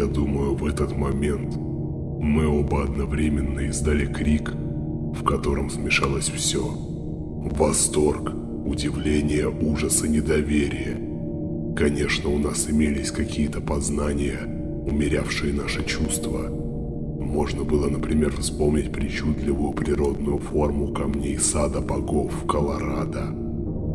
Я думаю, в этот момент мы оба одновременно издали крик, в котором смешалось все. Восторг, удивление, ужас и недоверие. Конечно, у нас имелись какие-то познания, умерявшие наши чувства. Можно было, например, вспомнить причудливую природную форму камней сада богов в Колорадо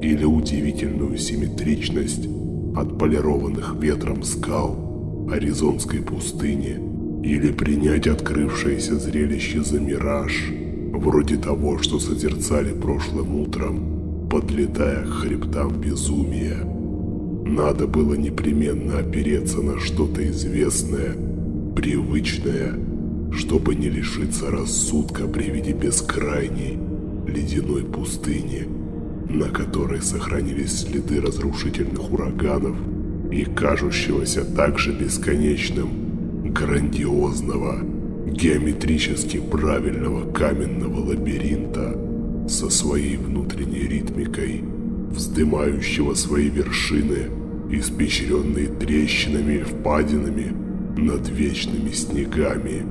или удивительную симметричность отполированных ветром скал Аризонской пустыни или принять открывшееся зрелище за мираж, вроде того, что созерцали прошлым утром, подлетая к хребтам безумия. Надо было непременно опереться на что-то известное, привычное, чтобы не лишиться рассудка при виде бескрайней ледяной пустыни, на которой сохранились следы разрушительных ураганов и кажущегося также бесконечным грандиозного, геометрически правильного каменного лабиринта со своей внутренней ритмикой, вздымающего свои вершины, испещренные трещинами и впадинами над вечными снегами.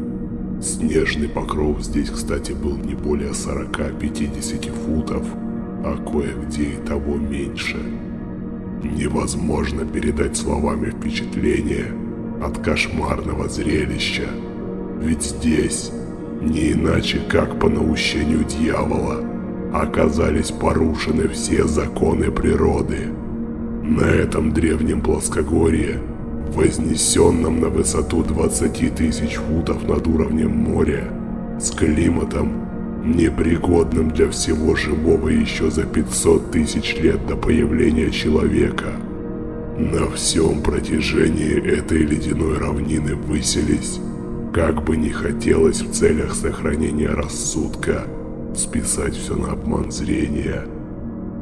Снежный покров здесь, кстати, был не более 40-50 футов, а кое-где и того меньше. Невозможно передать словами впечатление – от кошмарного зрелища. Ведь здесь, не иначе как по наущению дьявола, оказались порушены все законы природы. На этом древнем плоскогорье, вознесенном на высоту 20 тысяч футов над уровнем моря, с климатом, непригодным для всего живого еще за 500 тысяч лет до появления человека – на всем протяжении этой ледяной равнины выселись, как бы не хотелось в целях сохранения рассудка, списать все на обман зрения,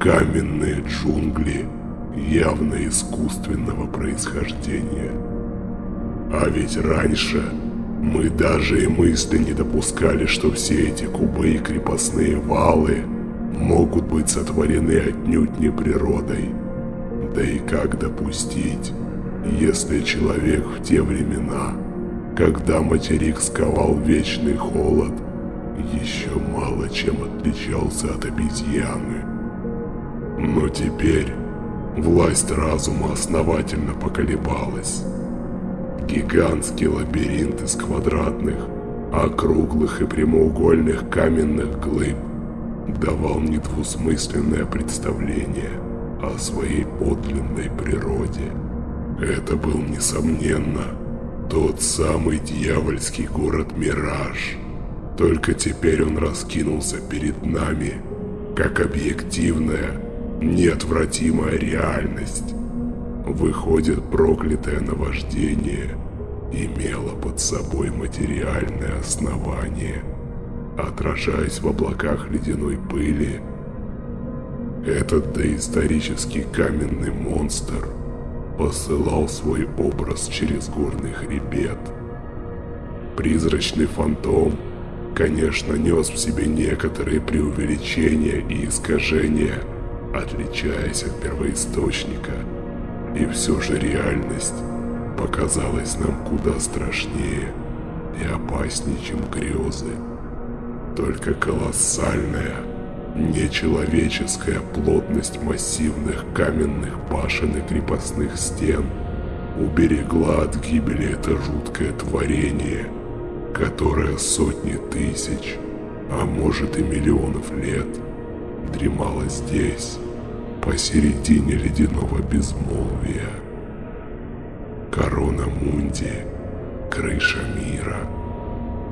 каменные джунгли явно искусственного происхождения. А ведь раньше мы даже и мысли не допускали, что все эти кубы и крепостные валы могут быть сотворены отнюдь не природой, да и как допустить, если человек в те времена, когда материк сковал вечный холод, еще мало чем отличался от обезьяны. Но теперь власть разума основательно поколебалась. Гигантский лабиринт из квадратных, округлых и прямоугольных каменных глыб давал недвусмысленное представление – о своей подлинной природе. Это был, несомненно, тот самый дьявольский город Мираж. Только теперь он раскинулся перед нами, как объективная, неотвратимая реальность. Выходит, проклятое наваждение имело под собой материальное основание. Отражаясь в облаках ледяной пыли, этот доисторический каменный монстр посылал свой образ через горный хребет. Призрачный фантом, конечно, нес в себе некоторые преувеличения и искажения, отличаясь от первоисточника. И все же реальность показалась нам куда страшнее и опаснее, чем грезы. Только колоссальная, Нечеловеческая плотность массивных каменных башен и крепостных стен уберегла от гибели это жуткое творение, которое сотни тысяч, а может и миллионов лет, дремало здесь, посередине ледяного безмолвия. Корона Мунди, крыша мира —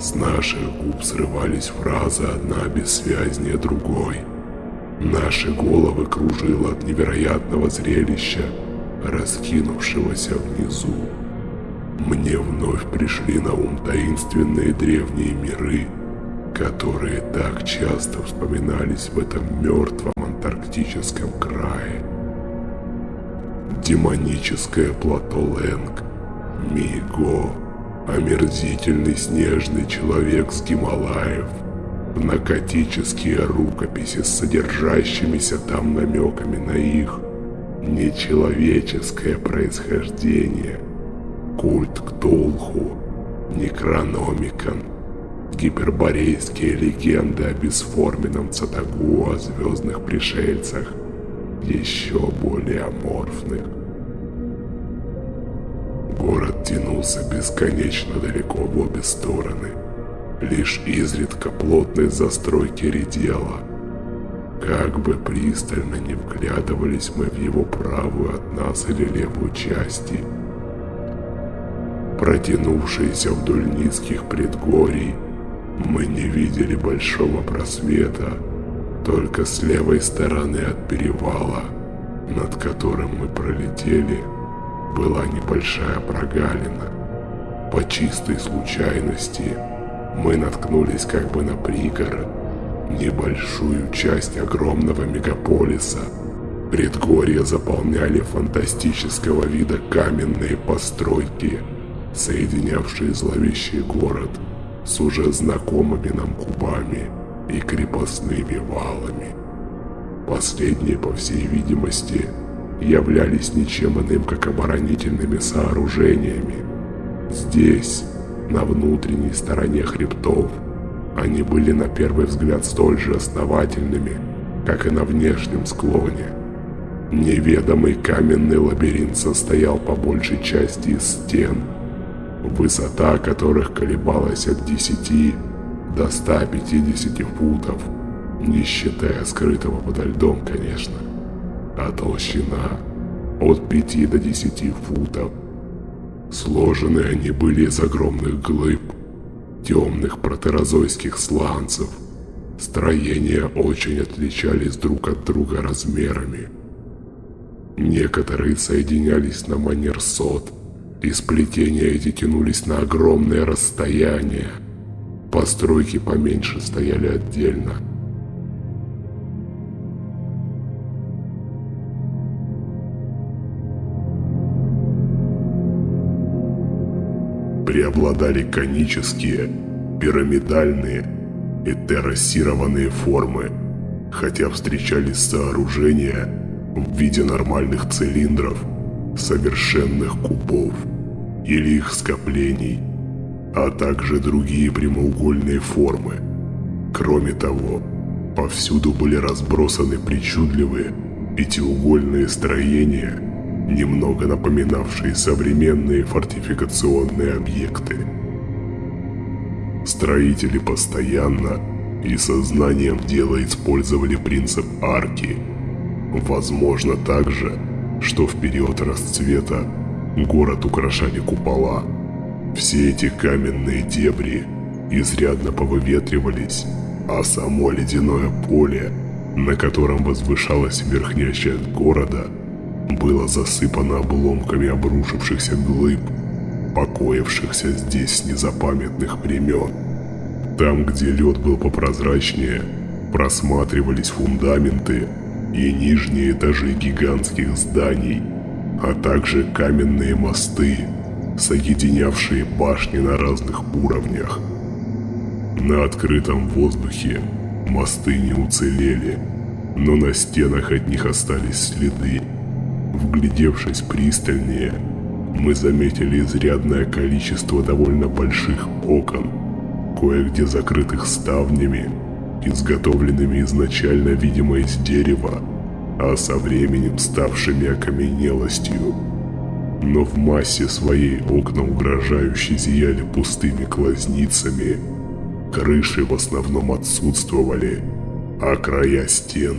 с наших губ срывались фразы одна бессвязнее другой. Наши головы кружило от невероятного зрелища, раскинувшегося внизу. Мне вновь пришли на ум таинственные древние миры, которые так часто вспоминались в этом мертвом антарктическом крае. Демоническое плато Лэнг, Миго, омерзительный снежный человек с Гималаев, наркотические рукописи с содержащимися там намеками на их нечеловеческое происхождение, культ Ктулху, Некрономикон, гиперборейские легенды о бесформенном Цатагу, о звездных пришельцах, еще более аморфных. Город тянулся бесконечно далеко в обе стороны. Лишь изредка плотность застройки редела. Как бы пристально не вглядывались мы в его правую от нас или левую части, протянувшиеся вдоль низких предгорий, мы не видели большого просвета, только с левой стороны от перевала, над которым мы пролетели, была небольшая прогалина. По чистой случайности мы наткнулись как бы на пригород, небольшую часть огромного мегаполиса. Предгорья заполняли фантастического вида каменные постройки, соединявшие зловещий город с уже знакомыми нам кубами и крепостными валами. Последние, по всей видимости, являлись ничем иным, как оборонительными сооружениями. Здесь, на внутренней стороне хребтов, они были на первый взгляд столь же основательными, как и на внешнем склоне. Неведомый каменный лабиринт состоял по большей части из стен, высота которых колебалась от 10 до 150 футов, не считая скрытого подо льдом, конечно, а толщина от 5 до 10 футов. Сложены они были из огромных глыб, темных протерозойских сланцев. Строения очень отличались друг от друга размерами. Некоторые соединялись на манер сот, и сплетения эти тянулись на огромное расстояние. Постройки поменьше стояли отдельно – преобладали конические, пирамидальные и террасированные формы, хотя встречались сооружения в виде нормальных цилиндров, совершенных кубов или их скоплений, а также другие прямоугольные формы. Кроме того, повсюду были разбросаны причудливые пятиугольные строения – немного напоминавшие современные фортификационные объекты. Строители постоянно и сознанием дела использовали принцип арки. Возможно также, что в период расцвета город украшали купола. Все эти каменные дебри изрядно повыветривались, а само ледяное поле, на котором возвышалась верхняя часть города – было засыпано обломками обрушившихся глыб, покоившихся здесь с незапамятных времен. Там, где лед был попрозрачнее, просматривались фундаменты и нижние этажи гигантских зданий, а также каменные мосты, соединявшие башни на разных уровнях. На открытом воздухе мосты не уцелели, но на стенах от них остались следы, Вглядевшись пристальнее, мы заметили изрядное количество довольно больших окон, кое-где закрытых ставнями, изготовленными изначально, видимо, из дерева, а со временем ставшими окаменелостью. Но в массе своей окна угрожающе зияли пустыми глазницами, крыши в основном отсутствовали, а края стен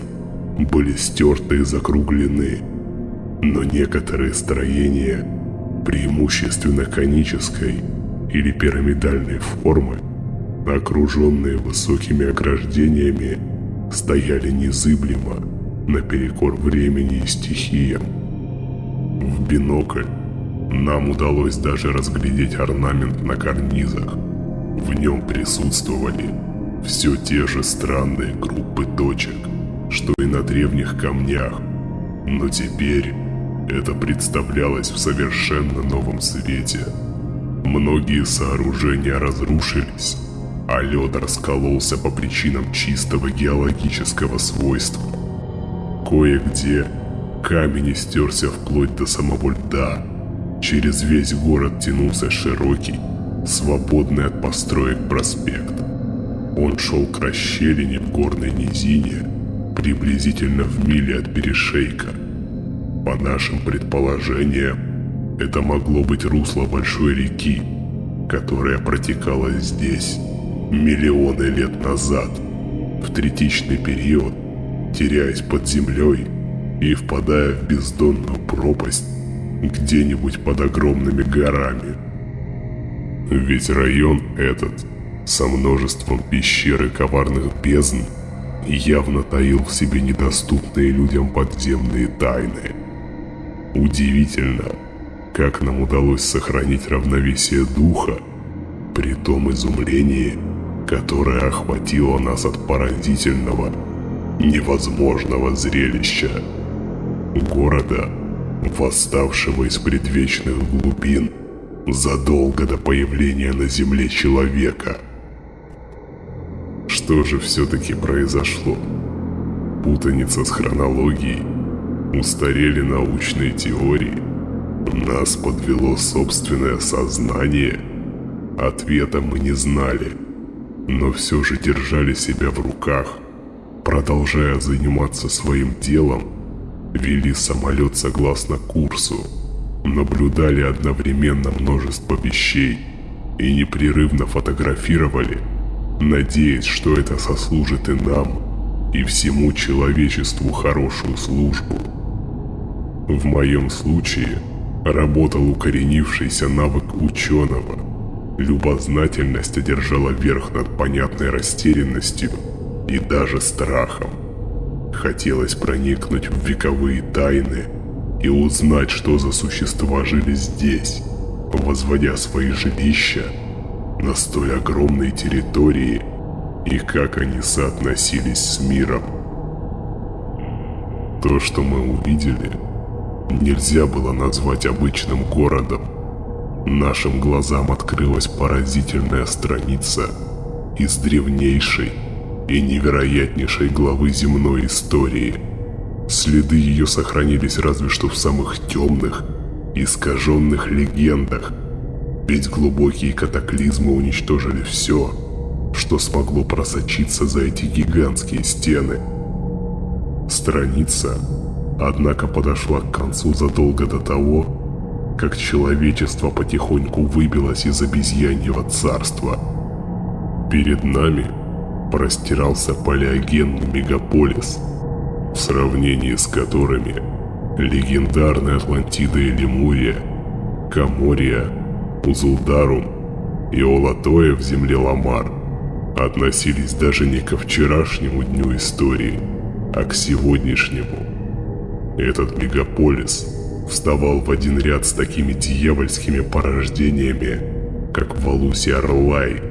были стерты и закруглены, но некоторые строения, преимущественно конической или пирамидальной формы, окруженные высокими ограждениями, стояли незыблемо наперекор времени и стихиям. В бинокль нам удалось даже разглядеть орнамент на карнизах. В нем присутствовали все те же странные группы точек, что и на древних камнях, но теперь это представлялось в совершенно новом свете. Многие сооружения разрушились, а лед раскололся по причинам чистого геологического свойства. Кое-где камень истерся вплоть до самого льда, Через весь город тянулся широкий, свободный от построек проспект. Он шел к расщелине в горной низине, приблизительно в миле от перешейка. По нашим предположениям, это могло быть русло большой реки, которая протекала здесь миллионы лет назад, в третичный период, теряясь под землей и впадая в бездонную пропасть где-нибудь под огромными горами. Ведь район этот, со множеством пещер и коварных бездн, явно таил в себе недоступные людям подземные тайны. Удивительно, как нам удалось сохранить равновесие духа при том изумлении, которое охватило нас от поразительного, невозможного зрелища. Города, восставшего из предвечных глубин задолго до появления на Земле человека. Что же все-таки произошло? Путаница с хронологией, устарели научные теории, нас подвело собственное сознание. Ответа мы не знали, но все же держали себя в руках, продолжая заниматься своим делом вели самолет согласно курсу, наблюдали одновременно множество вещей и непрерывно фотографировали, надеясь, что это сослужит и нам, и всему человечеству хорошую службу. В моем случае работал укоренившийся навык ученого. Любознательность одержала верх над понятной растерянностью и даже страхом. Хотелось проникнуть в вековые тайны и узнать, что за существа жили здесь, возводя свои жилища на столь огромной территории и как они соотносились с миром. То, что мы увидели, нельзя было назвать обычным городом. Нашим глазам открылась поразительная страница из древнейшей и невероятнейшей главы земной истории. Следы ее сохранились разве что в самых темных, искаженных легендах, ведь глубокие катаклизмы уничтожили все, что смогло просочиться за эти гигантские стены. Страница, однако, подошла к концу задолго до того, как человечество потихоньку выбилось из обезьяньего царства. Перед нами – простирался палеогенный мегаполис, в сравнении с которыми легендарные Атлантида и Лемурия, Камория, Узулдарум и Олатоя в земле Ламар относились даже не ко вчерашнему дню истории, а к сегодняшнему. Этот мегаполис вставал в один ряд с такими дьявольскими порождениями, как Валуси Орлай,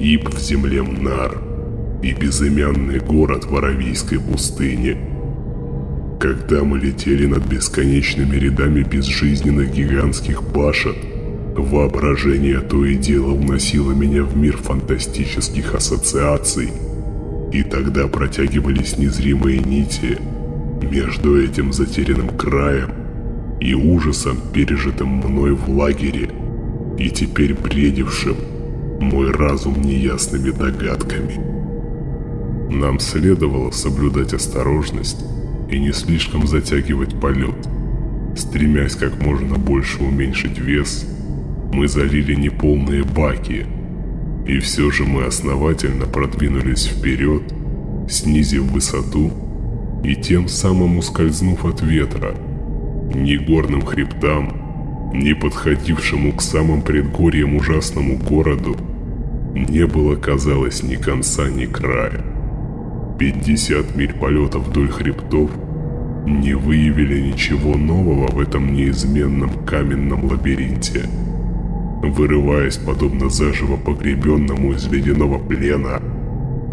Иб в земле Мнар – и безымянный город в Аравийской пустыне. Когда мы летели над бесконечными рядами безжизненных гигантских башен, воображение то и дело уносило меня в мир фантастических ассоциаций, и тогда протягивались незримые нити между этим затерянным краем и ужасом, пережитым мной в лагере, и теперь бредившим мой разум неясными догадками. Нам следовало соблюдать осторожность и не слишком затягивать полет. Стремясь как можно больше уменьшить вес, мы залили неполные баки, и все же мы основательно продвинулись вперед, снизив высоту и тем самым ускользнув от ветра. Ни горным хребтам, ни подходившему к самым предгорьям ужасному городу не было, казалось, ни конца, ни края. 50 миль полета вдоль хребтов не выявили ничего нового в этом неизменном каменном лабиринте. Вырываясь подобно заживо погребенному из ледяного плена,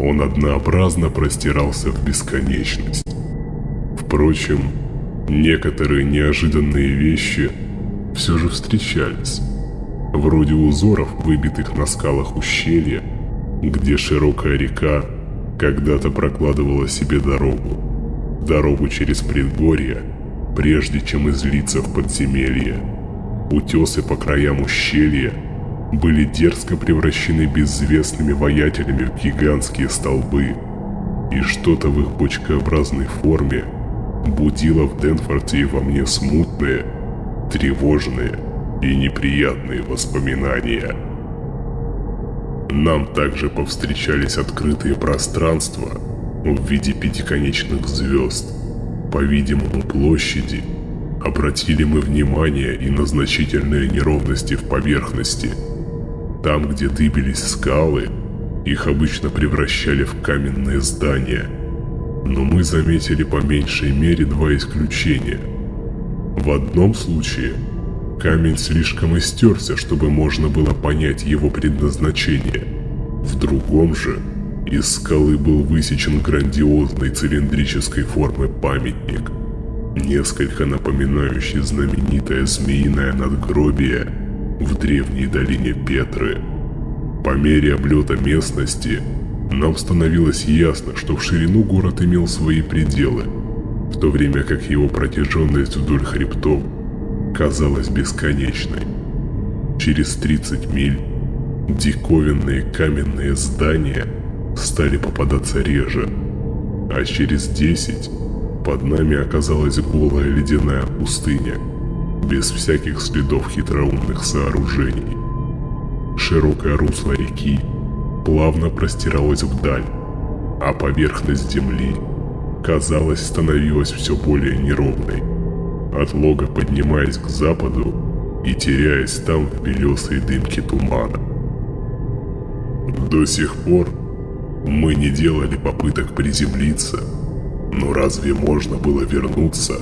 он однообразно простирался в бесконечность. Впрочем, некоторые неожиданные вещи все же встречались. Вроде узоров, выбитых на скалах ущелья, где широкая река когда-то прокладывала себе дорогу. Дорогу через предгорье, прежде чем излиться в подземелье. Утесы по краям ущелья были дерзко превращены безвестными воятелями в гигантские столбы, и что-то в их бочкообразной форме будило в Денфорте и во мне смутные, тревожные и неприятные воспоминания. Нам также повстречались открытые пространства в виде пятиконечных звезд, по-видимому площади. Обратили мы внимание и на значительные неровности в поверхности. Там, где дыбились скалы, их обычно превращали в каменные здания. Но мы заметили по меньшей мере два исключения. В одном случае камень слишком истерся, чтобы можно было понять его предназначение. В другом же из скалы был высечен грандиозной цилиндрической формы памятник, несколько напоминающий знаменитое змеиное надгробие в древней долине Петры. По мере облета местности нам становилось ясно, что в ширину город имел свои пределы, в то время как его протяженность вдоль хребтов казалась бесконечной. Через 30 миль диковинные каменные здания стали попадаться реже, а через 10 под нами оказалась голая ледяная пустыня, без всяких следов хитроумных сооружений. Широкое русло реки плавно простиралось вдаль, а поверхность земли, казалось, становилась все более неровной, от лога поднимаясь к западу и теряясь там в белесой дымке тумана. До сих пор мы не делали попыток приземлиться, но разве можно было вернуться,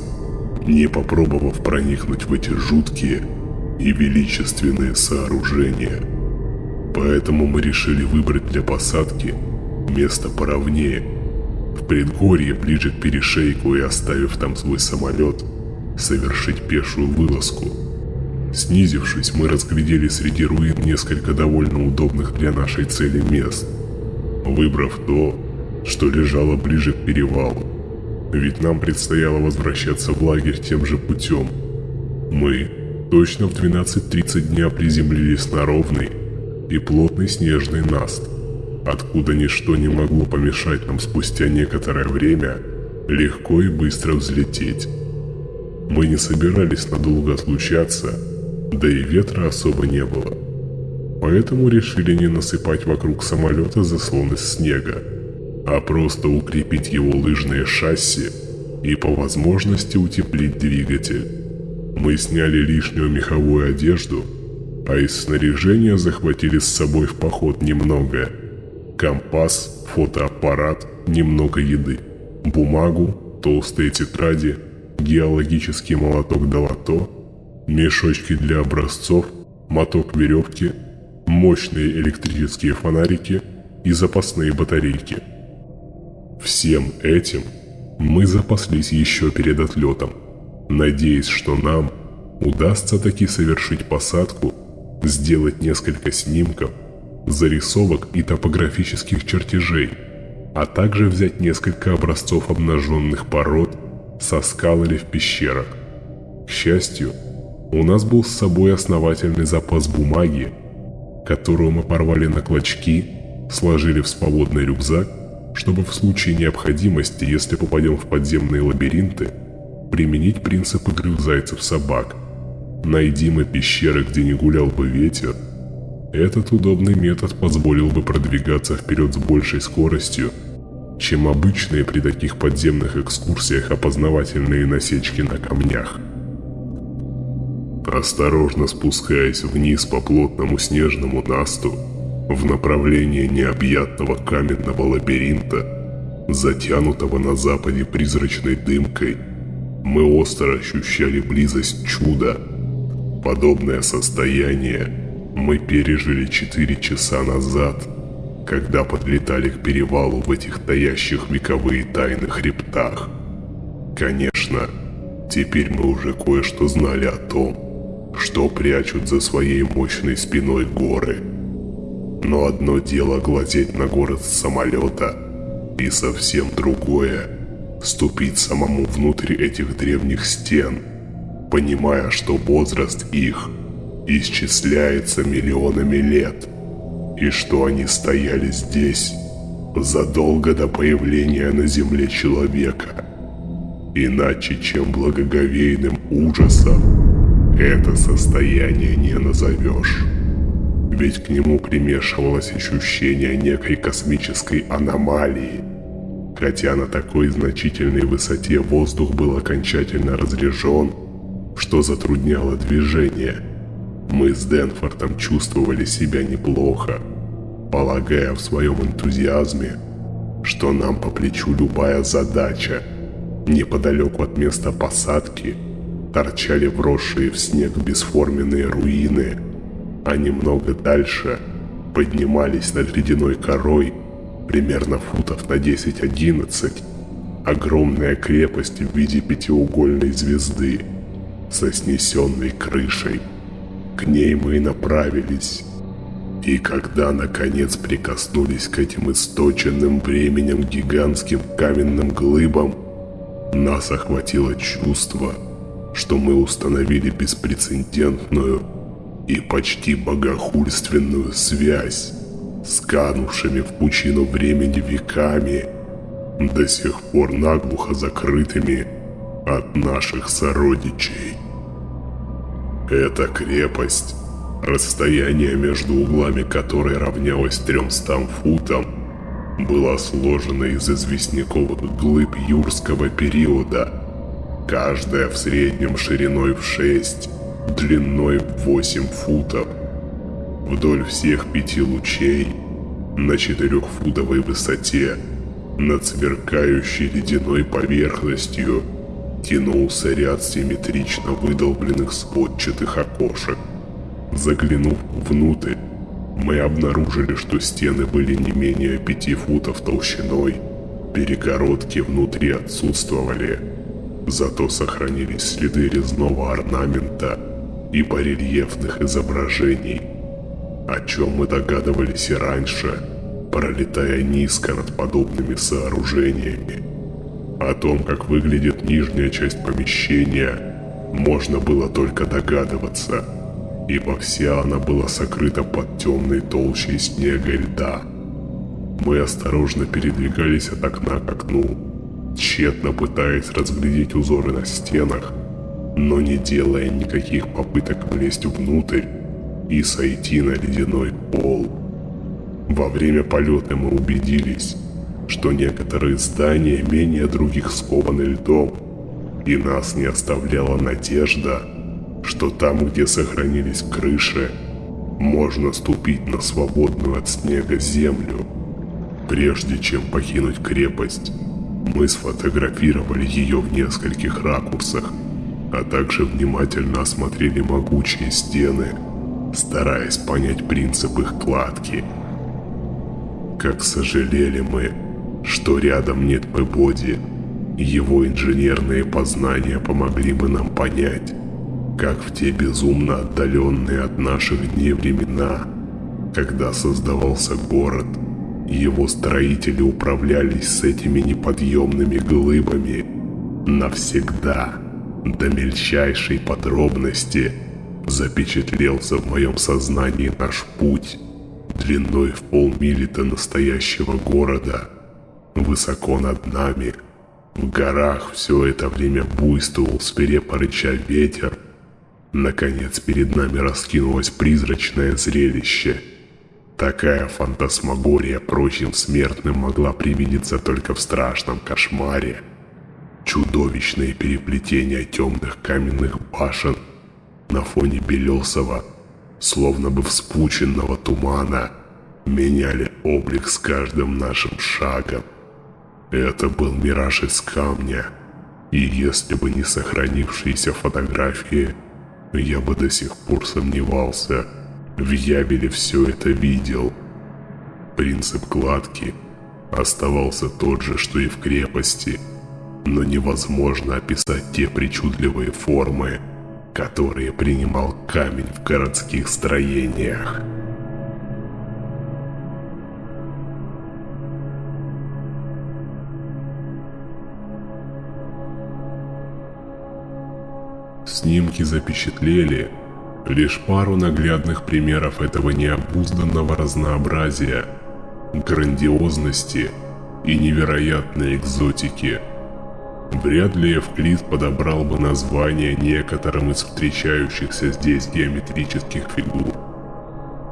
не попробовав проникнуть в эти жуткие и величественные сооружения? Поэтому мы решили выбрать для посадки место поровнее, в предгорье ближе к перешейку и оставив там свой самолет, совершить пешую вылазку. Снизившись, мы разглядели среди руин несколько довольно удобных для нашей цели мест, выбрав то, что лежало ближе к перевалу. Ведь нам предстояло возвращаться в лагерь тем же путем. Мы точно в 12.30 дня приземлились на ровный и плотный снежный наст, откуда ничто не могло помешать нам спустя некоторое время легко и быстро взлететь. Мы не собирались надолго отлучаться, да и ветра особо не было. Поэтому решили не насыпать вокруг самолета заслон из снега, а просто укрепить его лыжные шасси и по возможности утеплить двигатель. Мы сняли лишнюю меховую одежду, а из снаряжения захватили с собой в поход немного. Компас, фотоаппарат, немного еды, бумагу, толстые тетради, геологический молоток долото, мешочки для образцов, моток веревки, мощные электрические фонарики и запасные батарейки – Всем этим мы запаслись еще перед отлетом, надеясь, что нам удастся таки совершить посадку, сделать несколько снимков, зарисовок и топографических чертежей, а также взять несколько образцов обнаженных пород со скал или в пещерах. К счастью, у нас был с собой основательный запас бумаги, которую мы порвали на клочки, сложили в свободный рюкзак чтобы в случае необходимости, если попадем в подземные лабиринты, применить принцип игры зайцев-собак. Найди мы пещеры, где не гулял бы ветер. Этот удобный метод позволил бы продвигаться вперед с большей скоростью, чем обычные при таких подземных экскурсиях опознавательные насечки на камнях. Осторожно спускаясь вниз по плотному снежному насту, в направлении необъятного каменного лабиринта, затянутого на западе призрачной дымкой, мы остро ощущали близость чуда. Подобное состояние мы пережили четыре часа назад, когда подлетали к перевалу в этих таящих вековые тайны хребтах. Конечно, теперь мы уже кое-что знали о том, что прячут за своей мощной спиной горы – но одно дело глазеть на город с самолета, и совсем другое – ступить самому внутрь этих древних стен, понимая, что возраст их исчисляется миллионами лет, и что они стояли здесь задолго до появления на Земле человека. Иначе, чем благоговейным ужасом, это состояние не назовешь. Ведь к нему примешивалось ощущение некой космической аномалии. Хотя на такой значительной высоте воздух был окончательно разрежен, что затрудняло движение. Мы с Денфортом чувствовали себя неплохо, полагая в своем энтузиазме, что нам по плечу любая задача. Неподалеку от места посадки торчали вросшие в снег бесформенные руины, а немного дальше поднимались над ледяной корой примерно футов на 10-11 огромная крепость в виде пятиугольной звезды со снесенной крышей. К ней мы и направились. И когда наконец прикоснулись к этим источенным временем гигантским каменным глыбам, нас охватило чувство, что мы установили беспрецедентную и почти богохульственную связь с канувшими в пучину времени веками, до сих пор наглухо закрытыми от наших сородичей. Эта крепость, расстояние между углами которой равнялось 300 футам, была сложена из известняковых глыб юрского периода, каждая в среднем шириной в 6, длиной в 8 футов. Вдоль всех пяти лучей, на четырехфутовой высоте, над сверкающей ледяной поверхностью, тянулся ряд симметрично выдолбленных сводчатых окошек. Заглянув внутрь, мы обнаружили, что стены были не менее пяти футов толщиной, перегородки внутри отсутствовали, зато сохранились следы резного орнамента и барельефных изображений, о чем мы догадывались и раньше, пролетая низко над подобными сооружениями. О том, как выглядит нижняя часть помещения, можно было только догадываться – ибо вся она была сокрыта под темной толщей снега и льда. Мы осторожно передвигались от окна к окну, тщетно пытаясь разглядеть узоры на стенах, но не делая никаких попыток влезть внутрь и сойти на ледяной пол. Во время полета мы убедились, что некоторые здания менее других скованы льдом, и нас не оставляла надежда, что там, где сохранились крыши, можно ступить на свободную от снега землю. Прежде чем покинуть крепость, мы сфотографировали ее в нескольких ракурсах, а также внимательно осмотрели могучие стены, стараясь понять принцип их кладки. Как сожалели мы, что рядом нет Пебоди, его инженерные познания помогли бы нам понять, как в те безумно отдаленные от наших дней времена, когда создавался город, его строители управлялись с этими неподъемными глыбами навсегда, до мельчайшей подробности запечатлелся в моем сознании наш путь длиной в полмили до настоящего города, высоко над нами. В горах все это время буйствовал свирепо рыча ветер, Наконец перед нами раскинулось призрачное зрелище. Такая фантасмагория прочим смертным могла привидеться только в страшном кошмаре. Чудовищные переплетения темных каменных башен на фоне белесого, словно бы вспученного тумана, меняли облик с каждым нашим шагом. Это был мираж из камня, и если бы не сохранившиеся фотографии – я бы до сих пор сомневался, в Ябеле все это видел. Принцип кладки оставался тот же, что и в крепости, но невозможно описать те причудливые формы, которые принимал камень в городских строениях. Снимки запечатлели, Лишь пару наглядных примеров этого необузданного разнообразия, грандиозности и невероятной экзотики. Вряд ли Евклид подобрал бы название некоторым из встречающихся здесь геометрических фигур.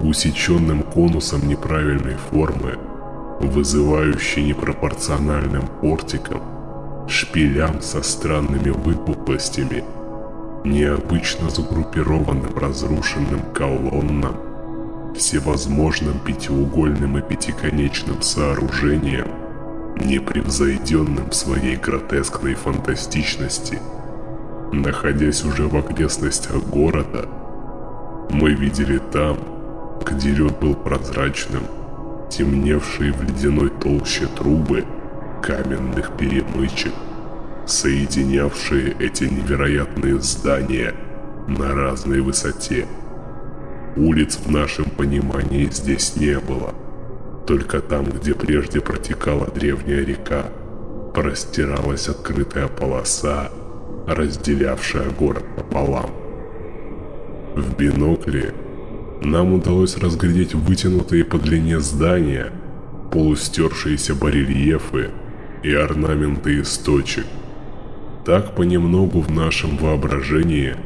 Усеченным конусом неправильной формы, вызывающий непропорциональным портиком, шпилям со странными выпуклостями – необычно загруппированным разрушенным колоннам, всевозможным пятиугольным и пятиконечным сооружениям, непревзойденным в своей гротескной фантастичности. Находясь уже в окрестностях города, мы видели там, где лед был прозрачным, темневшие в ледяной толще трубы каменных перемычек, соединявшие эти невероятные здания на разной высоте. Улиц в нашем понимании здесь не было. Только там, где прежде протекала древняя река, простиралась открытая полоса, разделявшая город пополам. В бинокле нам удалось разглядеть вытянутые по длине здания, полустершиеся барельефы и орнаменты из точек, так понемногу в нашем воображении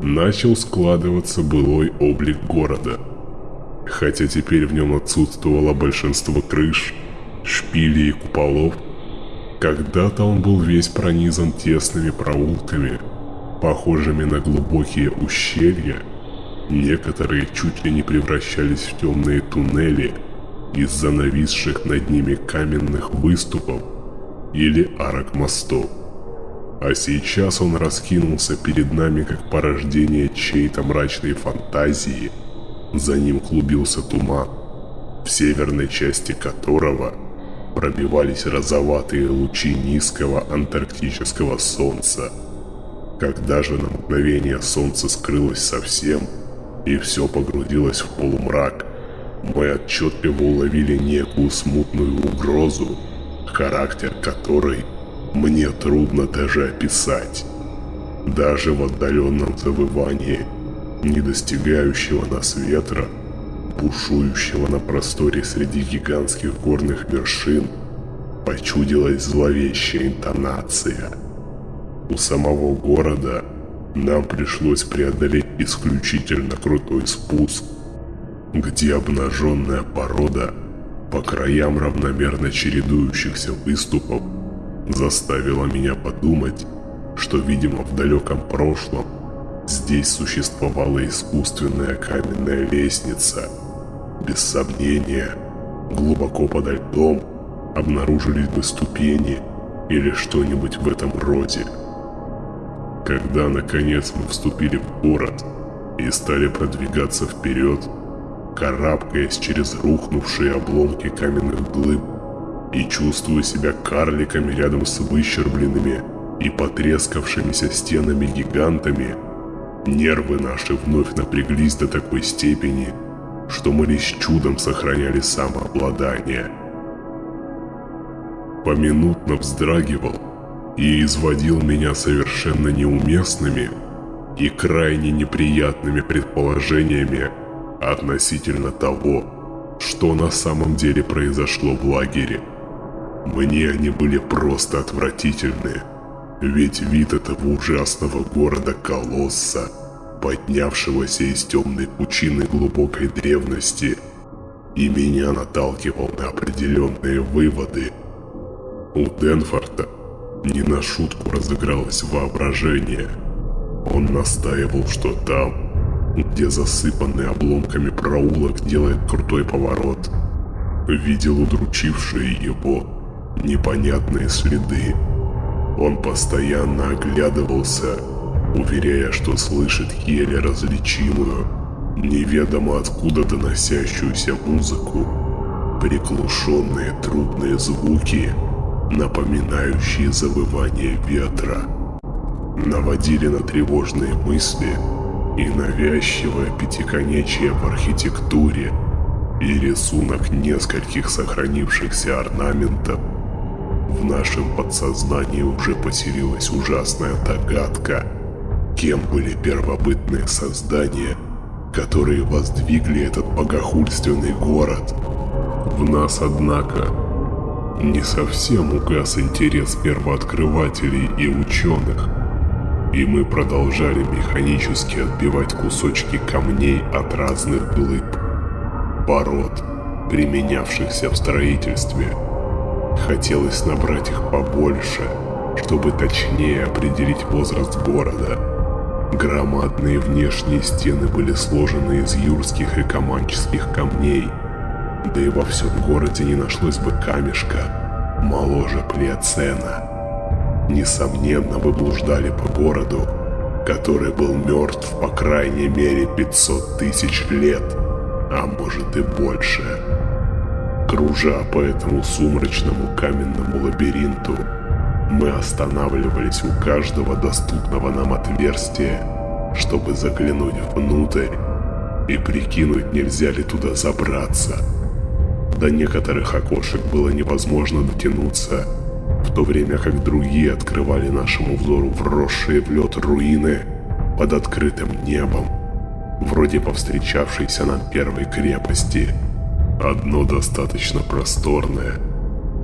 начал складываться былой облик города. Хотя теперь в нем отсутствовало большинство крыш, шпилей и куполов, когда-то он был весь пронизан тесными проулками, похожими на глубокие ущелья, некоторые чуть ли не превращались в темные туннели из-за нависших над ними каменных выступов или арок мостов. А сейчас он раскинулся перед нами как порождение чьей-то мрачной фантазии. За ним клубился туман, в северной части которого пробивались розоватые лучи низкого антарктического солнца. Когда же на мгновение солнце скрылось совсем, и все погрузилось в полумрак, мы отчетливо уловили некую смутную угрозу, характер которой мне трудно даже описать. Даже в отдаленном завывании, не достигающего нас ветра, бушующего на просторе среди гигантских горных вершин, почудилась зловещая интонация. У самого города нам пришлось преодолеть исключительно крутой спуск, где обнаженная порода по краям равномерно чередующихся выступов заставило меня подумать, что, видимо, в далеком прошлом здесь существовала искусственная каменная лестница. Без сомнения, глубоко подо льдом обнаружились бы ступени или что-нибудь в этом роде. Когда, наконец, мы вступили в город и стали продвигаться вперед, карабкаясь через рухнувшие обломки каменных глыб, и чувствую себя карликами рядом с выщербленными и потрескавшимися стенами гигантами, нервы наши вновь напряглись до такой степени, что мы лишь чудом сохраняли самообладание. Поминутно вздрагивал и изводил меня совершенно неуместными и крайне неприятными предположениями относительно того, что на самом деле произошло в лагере. Мне они были просто отвратительны. Ведь вид этого ужасного города-колосса, поднявшегося из темной пучины глубокой древности, и меня наталкивал на определенные выводы. У Денфорта не на шутку разыгралось воображение. Он настаивал, что там, где засыпанный обломками проулок делает крутой поворот, видел удручившие его непонятные следы. Он постоянно оглядывался, уверяя, что слышит еле различимую, неведомо откуда доносящуюся музыку, приглушенные трудные звуки, напоминающие завывание ветра, наводили на тревожные мысли и навязчивое пятиконечие в архитектуре и рисунок нескольких сохранившихся орнаментов в нашем подсознании уже поселилась ужасная догадка, кем были первобытные создания, которые воздвигли этот богохульственный город. В нас, однако, не совсем угас интерес первооткрывателей и ученых, и мы продолжали механически отбивать кусочки камней от разных глыб, пород, применявшихся в строительстве. Хотелось набрать их побольше, чтобы точнее определить возраст города – Громадные внешние стены были сложены из юрских и команческих камней, да и во всем городе не нашлось бы камешка моложе Плиоцена. Несомненно, вы блуждали по городу, который был мертв по крайней мере 500 тысяч лет, а может и больше. Кружа по этому сумрачному каменному лабиринту, мы останавливались у каждого доступного нам отверстия, чтобы заглянуть внутрь и прикинуть, нельзя ли туда забраться. До некоторых окошек было невозможно дотянуться, в то время как другие открывали нашему взору вросшие в лед руины под открытым небом, вроде повстречавшейся нам первой крепости. Одно достаточно просторное,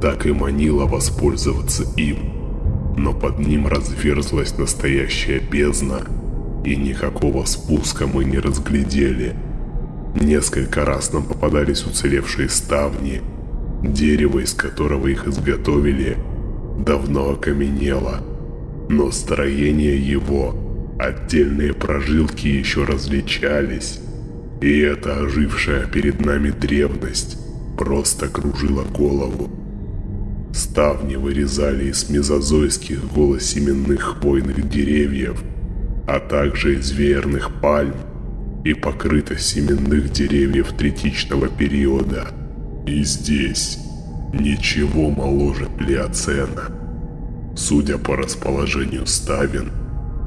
так и манило воспользоваться им. Но под ним разверзлась настоящая бездна, и никакого спуска мы не разглядели. Несколько раз нам попадались уцелевшие ставни, дерево, из которого их изготовили, давно окаменело, но строение его, отдельные прожилки еще различались, и эта ожившая перед нами древность просто кружила голову. Ставни вырезали из мезозойских голосеменных хвойных деревьев, а также из веерных пальм и покрыто семенных деревьев третичного периода. И здесь ничего моложе плеоцена. Судя по расположению ставен,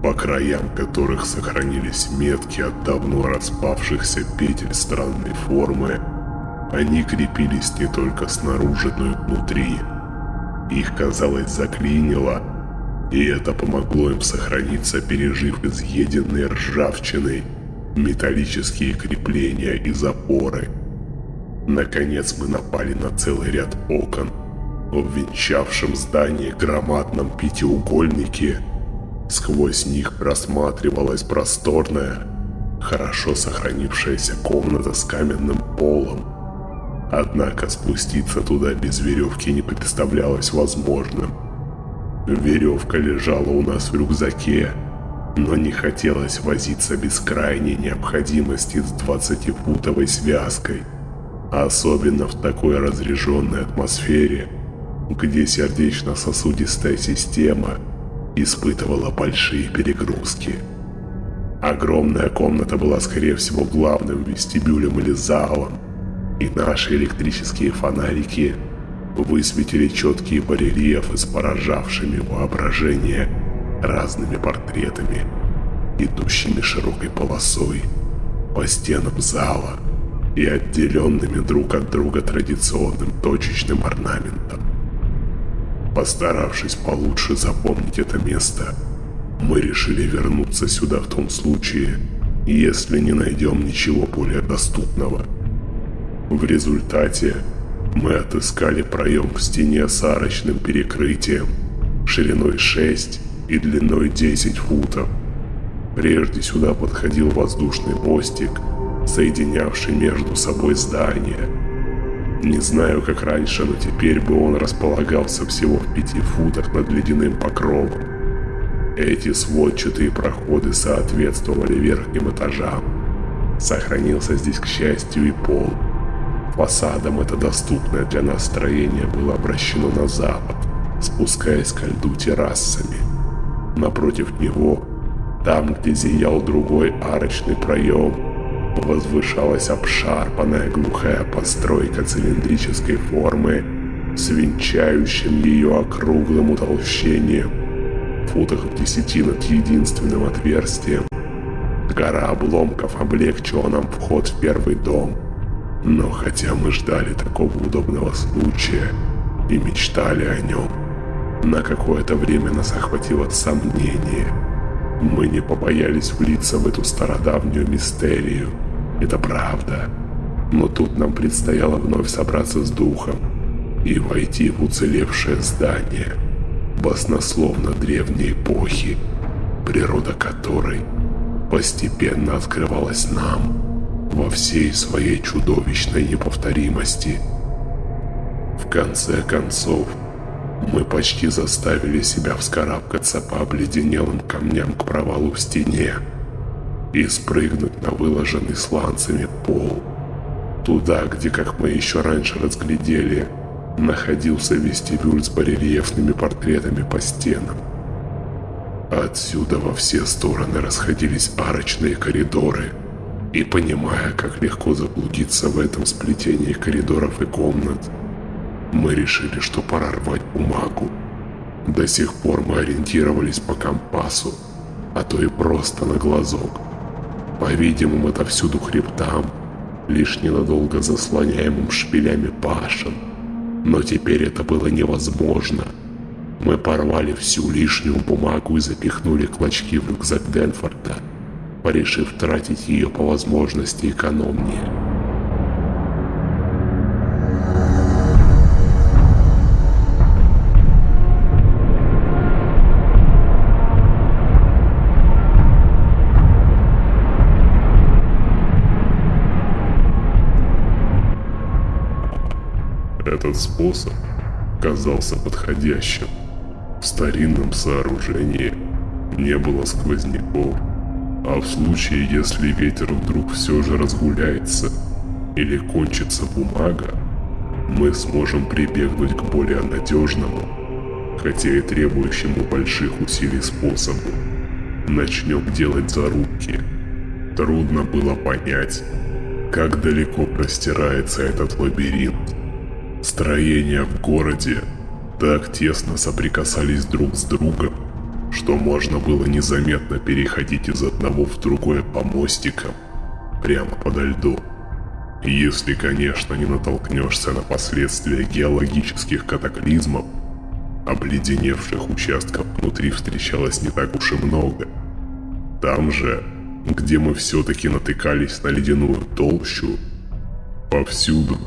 по краям которых сохранились метки от давно распавшихся петель странной формы, они крепились не только снаружи, но и внутри. Их, казалось, заклинило, и это помогло им сохраниться, пережив изъеденные ржавчиной металлические крепления и запоры. Наконец мы напали на целый ряд окон, в венчавшем здание громадном пятиугольнике. Сквозь них просматривалась просторная, хорошо сохранившаяся комната с каменным полом, Однако спуститься туда без веревки не представлялось возможным. Веревка лежала у нас в рюкзаке, но не хотелось возиться без крайней необходимости с 20-футовой связкой. Особенно в такой разряженной атмосфере, где сердечно-сосудистая система испытывала большие перегрузки. Огромная комната была, скорее всего, главным вестибюлем или залом, и наши электрические фонарики высветили четкие барельефы с поражавшими воображение разными портретами, идущими широкой полосой по стенам зала и отделенными друг от друга традиционным точечным орнаментом. Постаравшись получше запомнить это место, мы решили вернуться сюда в том случае, если не найдем ничего более доступного – в результате мы отыскали проем в стене с арочным перекрытием, шириной 6 и длиной 10 футов. Прежде сюда подходил воздушный мостик, соединявший между собой здания. Не знаю, как раньше, но теперь бы он располагался всего в пяти футах над ледяным покровом. Эти сводчатые проходы соответствовали верхним этажам. Сохранился здесь, к счастью, и пол – Фасадом это доступное для нас строение было обращено на запад, спускаясь ко льду террасами. Напротив него, там, где зиял другой арочный проем, возвышалась обшарпанная глухая постройка цилиндрической формы с венчающим ее округлым утолщением, футах в десяти над единственным отверстием. Гора обломков облегчила нам вход в первый дом – но хотя мы ждали такого удобного случая и мечтали о нем, на какое-то время нас охватило сомнение. Мы не побоялись влиться в эту стародавнюю мистерию. Это правда. Но тут нам предстояло вновь собраться с духом и войти в уцелевшее здание, баснословно древней эпохи, природа которой постепенно открывалась нам во всей своей чудовищной неповторимости. В конце концов, мы почти заставили себя вскарабкаться по обледенелым камням к провалу в стене и спрыгнуть на выложенный сланцами пол. Туда, где, как мы еще раньше разглядели, находился вестибюль с барельефными портретами по стенам. Отсюда во все стороны расходились арочные коридоры, и понимая, как легко заблудиться в этом сплетении коридоров и комнат, мы решили, что пора рвать бумагу. До сих пор мы ориентировались по компасу, а то и просто на глазок. По-видимому, это всюду хребтам, лишь ненадолго заслоняемым шпилями пашин. Но теперь это было невозможно. Мы порвали всю лишнюю бумагу и запихнули клочки в рюкзак Денфорда, порешив тратить ее по возможности экономнее. Этот способ казался подходящим. В старинном сооружении не было сквозняков, а в случае, если ветер вдруг все же разгуляется или кончится бумага, мы сможем прибегнуть к более надежному, хотя и требующему больших усилий способу. Начнем делать зарубки. Трудно было понять, как далеко простирается этот лабиринт. Строения в городе так тесно соприкасались друг с другом, что можно было незаметно переходить из одного в другое по мостикам, прямо подо льду. Если, конечно, не натолкнешься на последствия геологических катаклизмов, обледеневших участков внутри встречалось не так уж и много. Там же, где мы все-таки натыкались на ледяную толщу, повсюду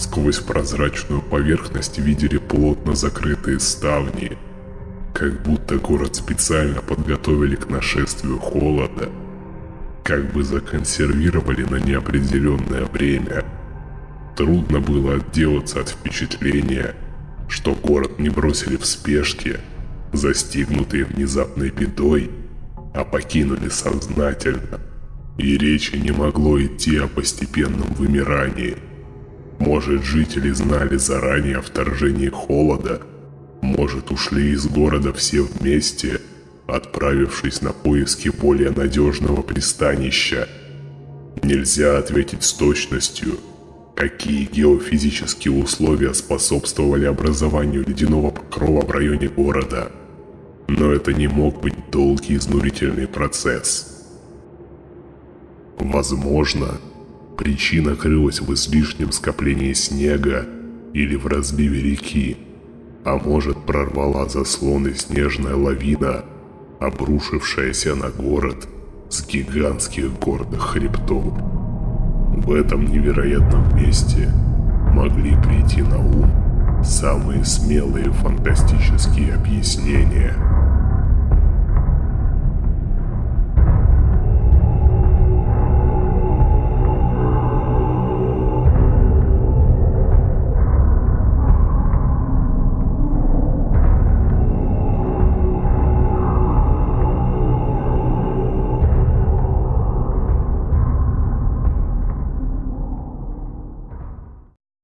Сквозь прозрачную поверхность видели плотно закрытые ставни, как будто город специально подготовили к нашествию холода, как бы законсервировали на неопределенное время. Трудно было отделаться от впечатления, что город не бросили в спешке, застигнутые внезапной бедой, а покинули сознательно. И речи не могло идти о постепенном вымирании – может, жители знали заранее о вторжении холода? Может, ушли из города все вместе, отправившись на поиски более надежного пристанища? Нельзя ответить с точностью, какие геофизические условия способствовали образованию ледяного покрова в районе города. Но это не мог быть долгий изнурительный процесс. Возможно, Причина крылась в излишнем скоплении снега или в разливе реки, а может прорвала заслоны снежная лавина, обрушившаяся на город с гигантских горных хребтов. В этом невероятном месте могли прийти на ум самые смелые фантастические объяснения –